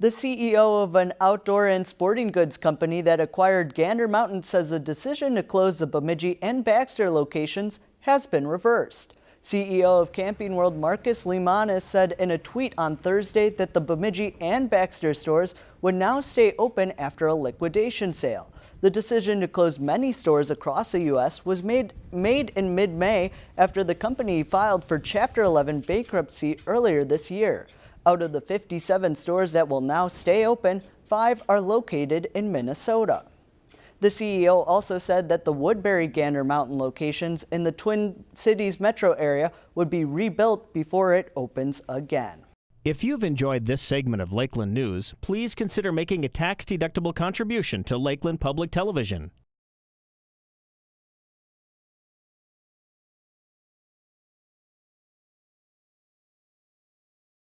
The CEO of an outdoor and sporting goods company that acquired Gander Mountain says the decision to close the Bemidji and Baxter locations has been reversed. CEO of Camping World Marcus Lemonis said in a tweet on Thursday that the Bemidji and Baxter stores would now stay open after a liquidation sale. The decision to close many stores across the U.S. was made, made in mid-May after the company filed for Chapter 11 bankruptcy earlier this year. Out of the 57 stores that will now stay open, five are located in Minnesota. The CEO also said that the Woodbury Gander Mountain locations in the Twin Cities metro area would be rebuilt before it opens again. If you've enjoyed this segment of Lakeland News, please consider making a tax-deductible contribution to Lakeland Public Television.